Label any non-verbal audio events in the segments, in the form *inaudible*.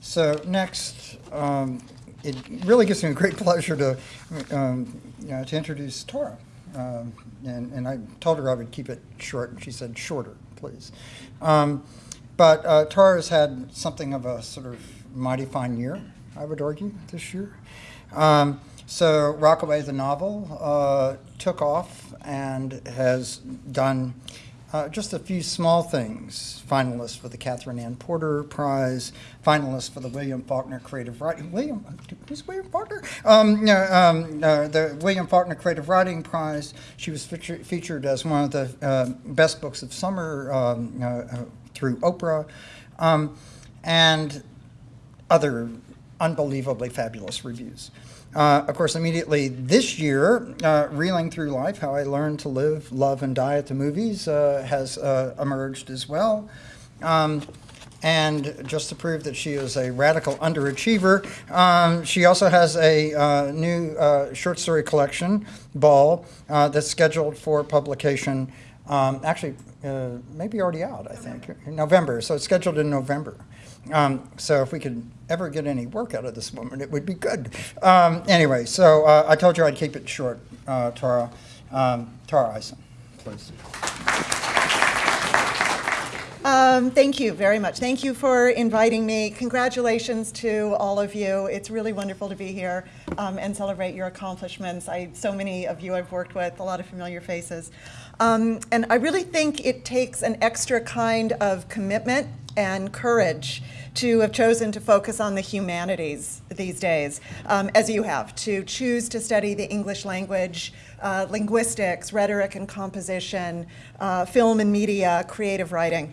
So next, um, it really gives me a great *laughs* pleasure to, um, you know, to introduce Tara. Um, and, and I told her I would keep it short, and she said shorter, please. Um, but uh, Tara has had something of a sort of mighty fine year, I would argue, this year. Um, so Rockaway, the novel, uh, took off and has done uh, just a few small things. Finalist for the Katherine Anne Porter Prize, finalist for the William Faulkner Creative Writing. William, who's William Faulkner? Um, no, um, uh, the William Faulkner Creative Writing Prize. She was feature, featured as one of the uh, best books of summer um, uh, uh, through Oprah, um, and other unbelievably fabulous reviews. Uh, of course, immediately this year, uh, Reeling Through Life, How I Learned to Live, Love, and Die at the Movies uh, has uh, emerged as well. Um, and just to prove that she is a radical underachiever, um, she also has a uh, new uh, short story collection, Ball, that's scheduled for publication, um, actually, maybe already out, I think, in November. So it's scheduled in November. Um, so if we could ever get any work out of this woman, it would be good. Um, anyway, so uh, I told you I'd keep it short, uh, Tara. Um, Tara Ison, please. Um, thank you very much. Thank you for inviting me. Congratulations to all of you. It's really wonderful to be here um, and celebrate your accomplishments. I, so many of you I've worked with, a lot of familiar faces. Um, and I really think it takes an extra kind of commitment and courage to have chosen to focus on the humanities these days, um, as you have, to choose to study the English language, uh, linguistics, rhetoric and composition, uh, film and media, creative writing.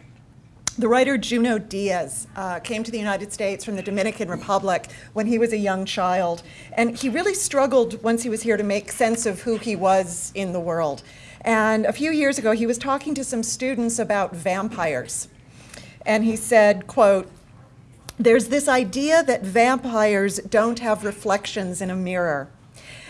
The writer Junot Diaz uh, came to the United States from the Dominican Republic when he was a young child, and he really struggled once he was here to make sense of who he was in the world. And a few years ago, he was talking to some students about vampires and he said, quote, there's this idea that vampires don't have reflections in a mirror.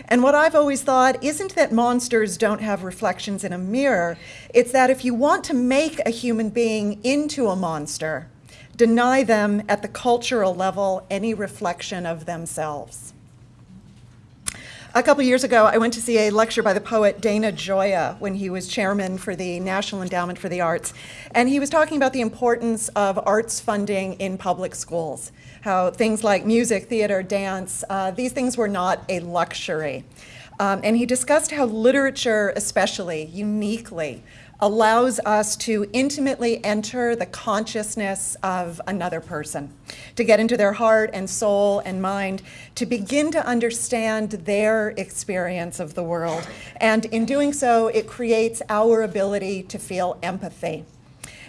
And what I've always thought isn't that monsters don't have reflections in a mirror, it's that if you want to make a human being into a monster, deny them at the cultural level any reflection of themselves. A couple years ago, I went to see a lecture by the poet Dana Gioia when he was chairman for the National Endowment for the Arts. And he was talking about the importance of arts funding in public schools, how things like music, theater, dance, uh, these things were not a luxury. Um, and he discussed how literature, especially, uniquely, allows us to intimately enter the consciousness of another person, to get into their heart and soul and mind, to begin to understand their experience of the world. And in doing so, it creates our ability to feel empathy.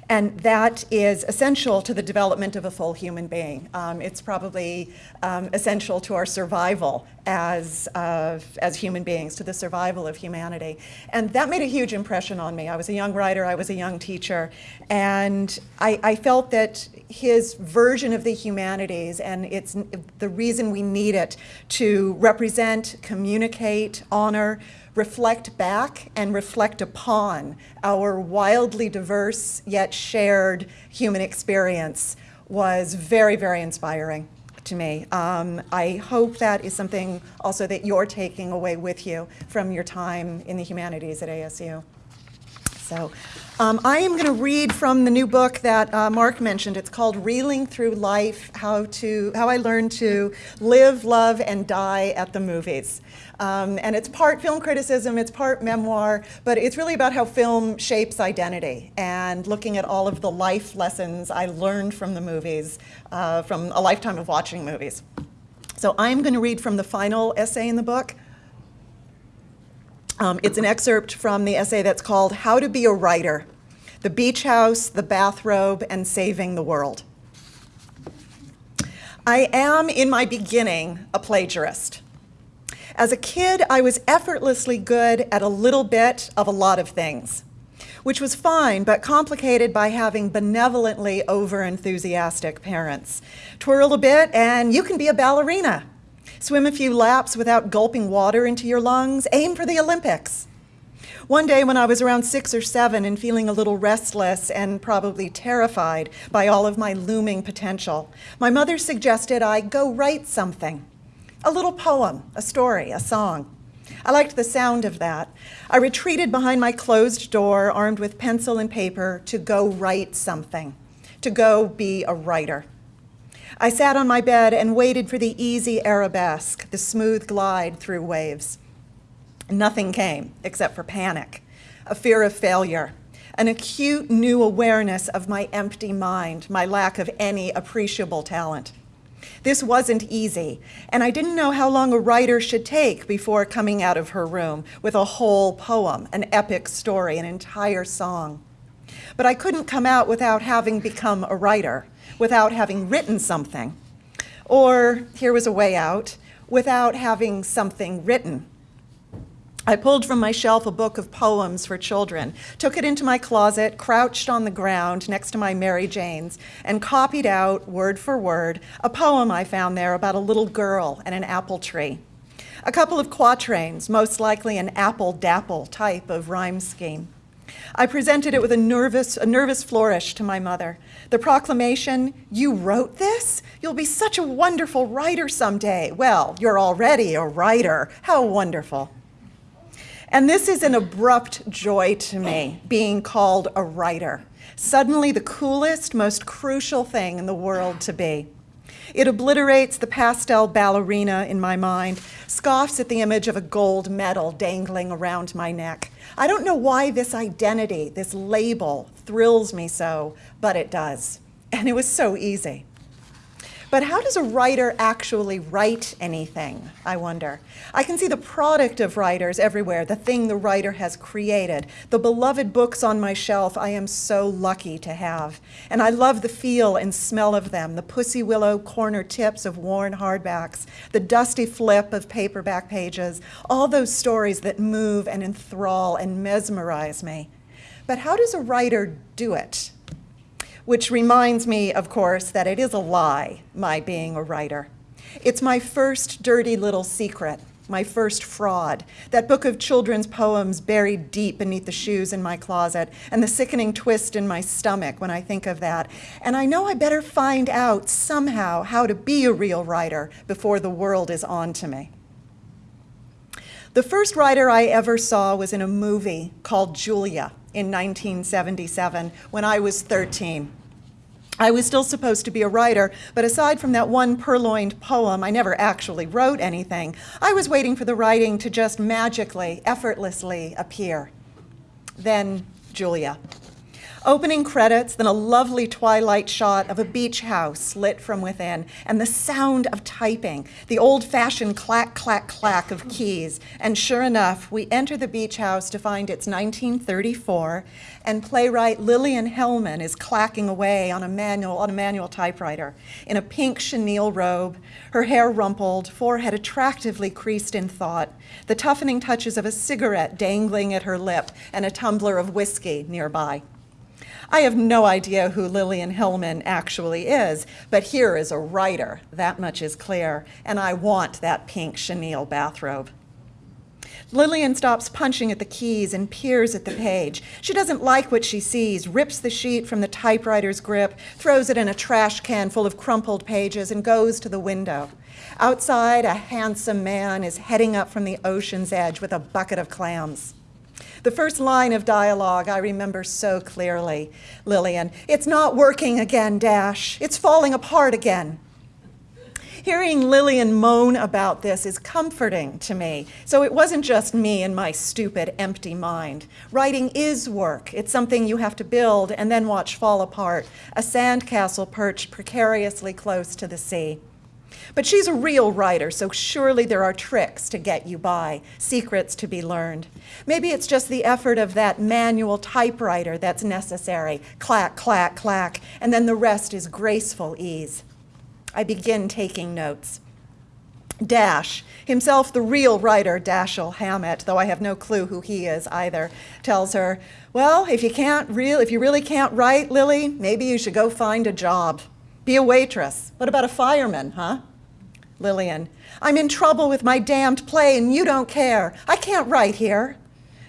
And that is essential to the development of a full human being. Um, it's probably um, essential to our survival as, uh, as human beings, to the survival of humanity. And that made a huge impression on me. I was a young writer, I was a young teacher, and I, I felt that his version of the humanities and it's the reason we need it to represent, communicate, honor, reflect back and reflect upon our wildly diverse yet shared human experience was very, very inspiring to me. Um, I hope that is something also that you're taking away with you from your time in the humanities at ASU. So um, I am going to read from the new book that uh, Mark mentioned. It's called Reeling Through Life, How, to, How I Learned to Live, Love, and Die at the Movies. Um, and it's part film criticism, it's part memoir, but it's really about how film shapes identity and looking at all of the life lessons I learned from the movies, uh, from a lifetime of watching movies. So I'm going to read from the final essay in the book, um, it's an excerpt from the essay that's called How to Be a Writer, The Beach House, the Bathrobe, and Saving the World. I am, in my beginning, a plagiarist. As a kid, I was effortlessly good at a little bit of a lot of things, which was fine, but complicated by having benevolently over-enthusiastic parents. Twirl a bit and you can be a ballerina. Swim a few laps without gulping water into your lungs. Aim for the Olympics. One day when I was around six or seven and feeling a little restless and probably terrified by all of my looming potential, my mother suggested I go write something. A little poem, a story, a song. I liked the sound of that. I retreated behind my closed door, armed with pencil and paper, to go write something, to go be a writer. I sat on my bed and waited for the easy arabesque, the smooth glide through waves. Nothing came except for panic, a fear of failure, an acute new awareness of my empty mind, my lack of any appreciable talent. This wasn't easy, and I didn't know how long a writer should take before coming out of her room with a whole poem, an epic story, an entire song. But I couldn't come out without having become a writer, without having written something. Or, here was a way out, without having something written. I pulled from my shelf a book of poems for children, took it into my closet, crouched on the ground next to my Mary Janes, and copied out, word for word, a poem I found there about a little girl and an apple tree. A couple of quatrains, most likely an apple dapple type of rhyme scheme. I presented it with a nervous, a nervous flourish to my mother. The proclamation, you wrote this? You'll be such a wonderful writer someday. Well, you're already a writer. How wonderful. And this is an abrupt joy to me, being called a writer. Suddenly the coolest, most crucial thing in the world to be. It obliterates the pastel ballerina in my mind, scoffs at the image of a gold medal dangling around my neck. I don't know why this identity, this label, thrills me so, but it does. And it was so easy. But how does a writer actually write anything, I wonder? I can see the product of writers everywhere, the thing the writer has created, the beloved books on my shelf I am so lucky to have. And I love the feel and smell of them, the pussy willow corner tips of worn hardbacks, the dusty flip of paperback pages, all those stories that move and enthrall and mesmerize me. But how does a writer do it? Which reminds me, of course, that it is a lie, my being a writer. It's my first dirty little secret, my first fraud, that book of children's poems buried deep beneath the shoes in my closet, and the sickening twist in my stomach when I think of that. And I know I better find out somehow how to be a real writer before the world is on to me. The first writer I ever saw was in a movie called Julia in 1977 when I was 13. I was still supposed to be a writer, but aside from that one purloined poem, I never actually wrote anything. I was waiting for the writing to just magically, effortlessly appear. Then Julia. Opening credits, then a lovely twilight shot of a beach house lit from within, and the sound of typing, the old fashioned clack, clack, clack of keys. And sure enough, we enter the beach house to find it's 1934, and playwright Lillian Hellman is clacking away on a manual, on a manual typewriter in a pink chenille robe, her hair rumpled, forehead attractively creased in thought, the toughening touches of a cigarette dangling at her lip, and a tumbler of whiskey nearby. I have no idea who Lillian Hellman actually is, but here is a writer, that much is clear, and I want that pink chenille bathrobe. Lillian stops punching at the keys and peers at the page. She doesn't like what she sees, rips the sheet from the typewriter's grip, throws it in a trash can full of crumpled pages, and goes to the window. Outside, a handsome man is heading up from the ocean's edge with a bucket of clams. The first line of dialogue I remember so clearly, Lillian. It's not working again, Dash. It's falling apart again. Hearing Lillian moan about this is comforting to me. So it wasn't just me and my stupid, empty mind. Writing is work. It's something you have to build and then watch fall apart, a sandcastle perched precariously close to the sea. But she's a real writer, so surely there are tricks to get you by, secrets to be learned. Maybe it's just the effort of that manual typewriter that's necessary clack, clack, clack, and then the rest is graceful ease. I begin taking notes. Dash, himself the real writer, Dashiell Hammett, though I have no clue who he is either, tells her, well, if you can't real, if you really can't write, Lily, maybe you should go find a job. Be a waitress. What about a fireman, huh? Lillian, I'm in trouble with my damned play and you don't care. I can't write here.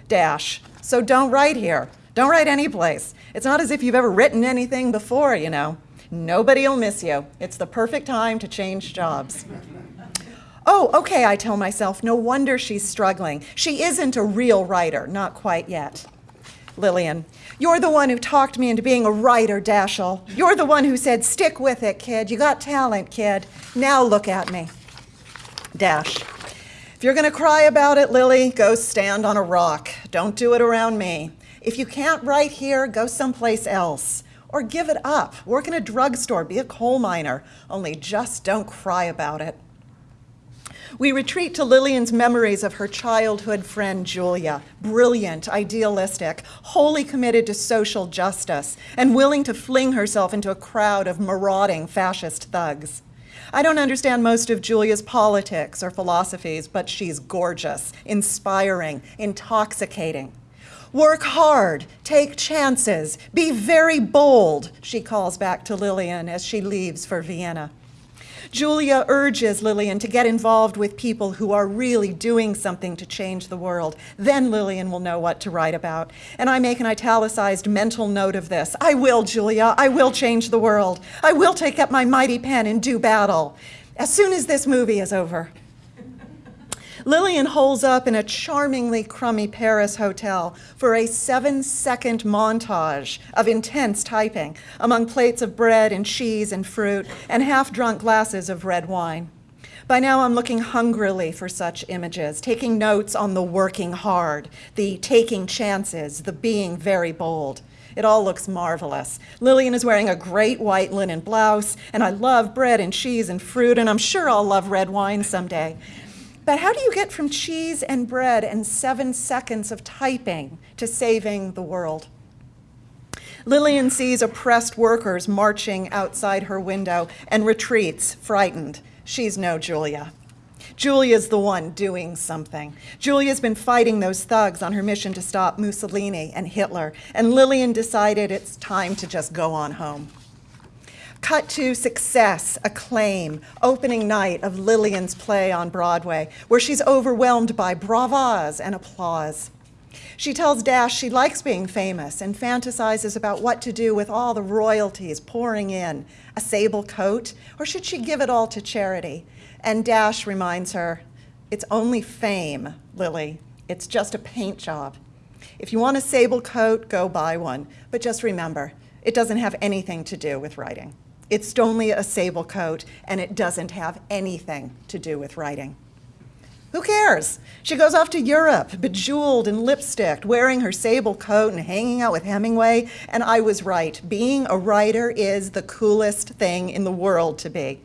Dash. So don't write here. Don't write anyplace. It's not as if you've ever written anything before, you know. Nobody'll miss you. It's the perfect time to change jobs. Oh, okay, I tell myself, no wonder she's struggling. She isn't a real writer, not quite yet. Lillian, you're the one who talked me into being a writer, Dashiell. You're the one who said, stick with it, kid. You got talent, kid. Now look at me. Dash. If you're going to cry about it, Lily, go stand on a rock. Don't do it around me. If you can't write here, go someplace else. Or give it up. Work in a drugstore, be a coal miner. Only just don't cry about it. We retreat to Lillian's memories of her childhood friend Julia, brilliant, idealistic, wholly committed to social justice, and willing to fling herself into a crowd of marauding fascist thugs. I don't understand most of Julia's politics or philosophies, but she's gorgeous, inspiring, intoxicating. Work hard, take chances, be very bold, she calls back to Lillian as she leaves for Vienna. Julia urges Lillian to get involved with people who are really doing something to change the world. Then Lillian will know what to write about. And I make an italicized mental note of this. I will, Julia. I will change the world. I will take up my mighty pen and do battle. As soon as this movie is over. Lillian holds up in a charmingly crummy Paris hotel for a seven second montage of intense typing among plates of bread and cheese and fruit and half drunk glasses of red wine. By now, I'm looking hungrily for such images, taking notes on the working hard, the taking chances, the being very bold. It all looks marvelous. Lillian is wearing a great white linen blouse, and I love bread and cheese and fruit, and I'm sure I'll love red wine someday. But how do you get from cheese and bread and seven seconds of typing to saving the world? Lillian sees oppressed workers marching outside her window and retreats, frightened. She's no Julia. Julia's the one doing something. Julia's been fighting those thugs on her mission to stop Mussolini and Hitler, and Lillian decided it's time to just go on home. Cut to success, acclaim, opening night of Lillian's play on Broadway, where she's overwhelmed by bravas and applause. She tells Dash she likes being famous and fantasizes about what to do with all the royalties pouring in a sable coat, or should she give it all to charity? And Dash reminds her, it's only fame, Lily. It's just a paint job. If you want a sable coat, go buy one. But just remember, it doesn't have anything to do with writing. It's only a sable coat, and it doesn't have anything to do with writing. Who cares? She goes off to Europe, bejeweled and lipsticked, wearing her sable coat and hanging out with Hemingway. And I was right. Being a writer is the coolest thing in the world to be.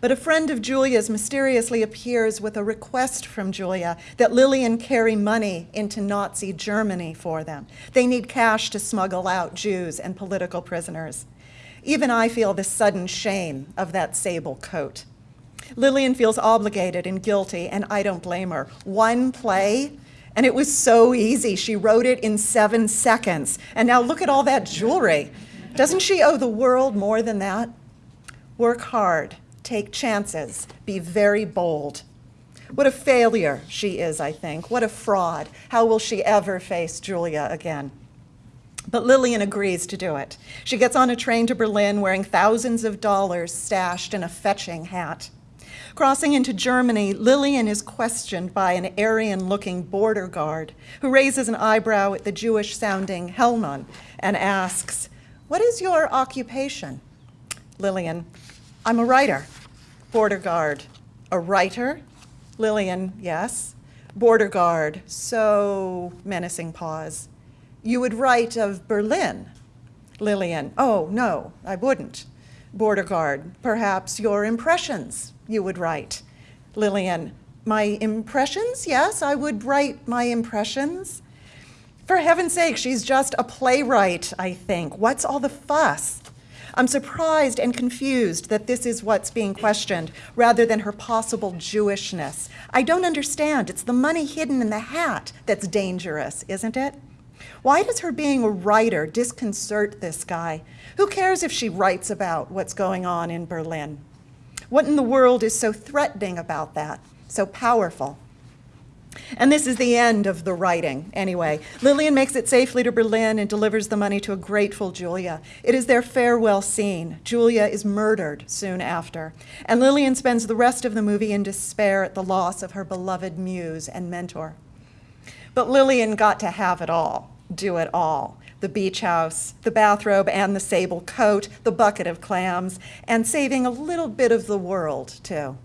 But a friend of Julia's mysteriously appears with a request from Julia that Lillian carry money into Nazi Germany for them. They need cash to smuggle out Jews and political prisoners. Even I feel the sudden shame of that sable coat. Lillian feels obligated and guilty, and I don't blame her. One play, and it was so easy. She wrote it in seven seconds. And now look at all that jewelry. Doesn't she owe the world more than that? Work hard, take chances, be very bold. What a failure she is, I think. What a fraud. How will she ever face Julia again? But Lillian agrees to do it. She gets on a train to Berlin wearing thousands of dollars stashed in a fetching hat. Crossing into Germany, Lillian is questioned by an Aryan looking border guard who raises an eyebrow at the Jewish sounding Hellman and asks, What is your occupation? Lillian, I'm a writer. Border guard, a writer? Lillian, yes. Border guard, so menacing pause. You would write of Berlin. Lillian, oh, no, I wouldn't. Border guard, perhaps your impressions you would write. Lillian, my impressions? Yes, I would write my impressions. For heaven's sake, she's just a playwright, I think. What's all the fuss? I'm surprised and confused that this is what's being questioned rather than her possible Jewishness. I don't understand. It's the money hidden in the hat that's dangerous, isn't it? Why does her being a writer disconcert this guy? Who cares if she writes about what's going on in Berlin? What in the world is so threatening about that, so powerful? And this is the end of the writing, anyway. Lillian makes it safely to Berlin and delivers the money to a grateful Julia. It is their farewell scene. Julia is murdered soon after. And Lillian spends the rest of the movie in despair at the loss of her beloved muse and mentor. But Lillian got to have it all, do it all. The beach house, the bathrobe and the sable coat, the bucket of clams, and saving a little bit of the world, too.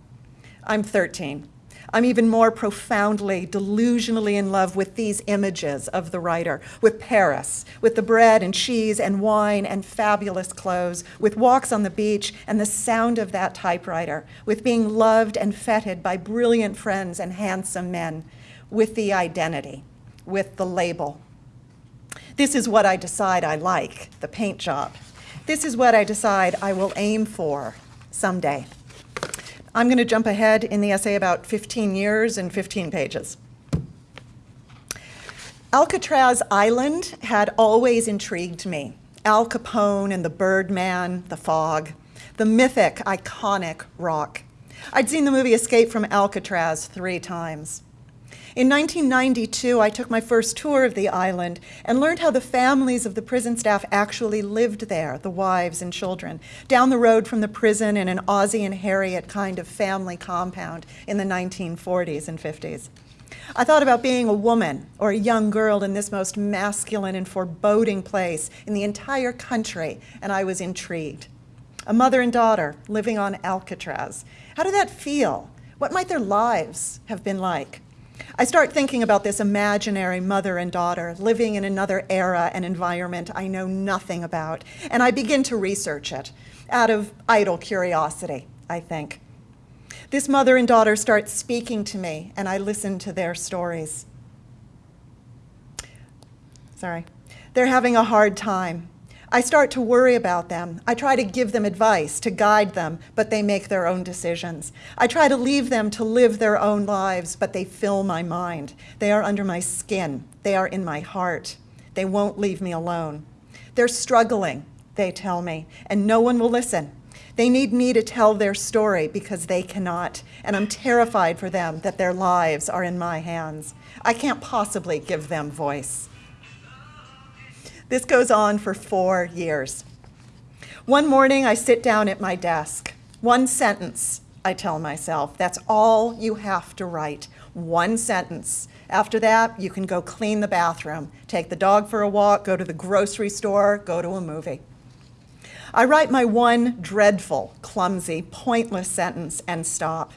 I'm 13. I'm even more profoundly, delusionally in love with these images of the writer, with Paris, with the bread and cheese and wine and fabulous clothes, with walks on the beach and the sound of that typewriter, with being loved and feted by brilliant friends and handsome men, with the identity, with the label. This is what I decide I like, the paint job. This is what I decide I will aim for someday. I'm going to jump ahead in the essay about 15 years and 15 pages. Alcatraz Island had always intrigued me. Al Capone and the Birdman, the fog, the mythic, iconic rock. I'd seen the movie Escape from Alcatraz three times. In 1992, I took my first tour of the island and learned how the families of the prison staff actually lived there, the wives and children, down the road from the prison in an Ozzie and Harriet kind of family compound in the 1940s and 50s. I thought about being a woman or a young girl in this most masculine and foreboding place in the entire country, and I was intrigued. A mother and daughter living on Alcatraz. How did that feel? What might their lives have been like? I start thinking about this imaginary mother and daughter living in another era and environment I know nothing about, and I begin to research it out of idle curiosity, I think. This mother and daughter start speaking to me, and I listen to their stories. Sorry. They're having a hard time. I start to worry about them. I try to give them advice, to guide them, but they make their own decisions. I try to leave them to live their own lives, but they fill my mind. They are under my skin. They are in my heart. They won't leave me alone. They're struggling, they tell me, and no one will listen. They need me to tell their story because they cannot, and I'm terrified for them that their lives are in my hands. I can't possibly give them voice. This goes on for four years. One morning, I sit down at my desk. One sentence, I tell myself. That's all you have to write. One sentence. After that, you can go clean the bathroom, take the dog for a walk, go to the grocery store, go to a movie. I write my one dreadful, clumsy, pointless sentence and stop.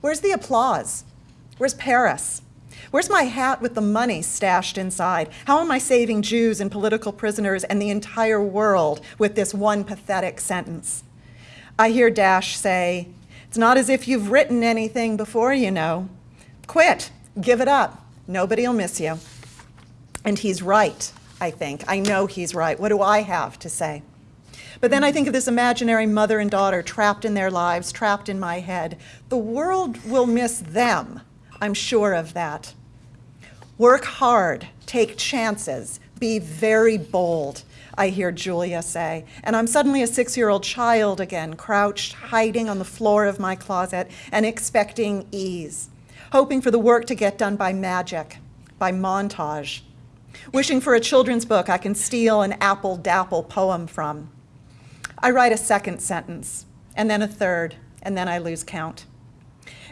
Where's the applause? Where's Paris? Where's my hat with the money stashed inside? How am I saving Jews and political prisoners and the entire world with this one pathetic sentence? I hear Dash say, It's not as if you've written anything before, you know. Quit, give it up. Nobody'll miss you. And he's right, I think. I know he's right. What do I have to say? But then I think of this imaginary mother and daughter trapped in their lives, trapped in my head. The world will miss them. I'm sure of that. Work hard, take chances, be very bold, I hear Julia say. And I'm suddenly a six year old child again, crouched, hiding on the floor of my closet and expecting ease, hoping for the work to get done by magic, by montage, wishing for a children's book I can steal an apple dapple poem from. I write a second sentence, and then a third, and then I lose count.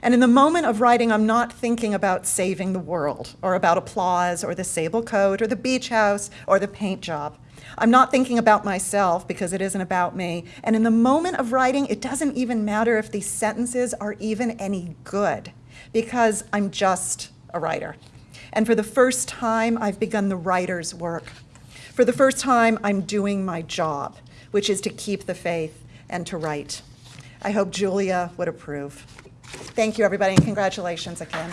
And in the moment of writing, I'm not thinking about saving the world or about applause or the sable coat or the beach house or the paint job. I'm not thinking about myself because it isn't about me. And in the moment of writing, it doesn't even matter if these sentences are even any good because I'm just a writer. And for the first time, I've begun the writer's work. For the first time, I'm doing my job, which is to keep the faith and to write. I hope Julia would approve. Thank you, everybody, and congratulations again.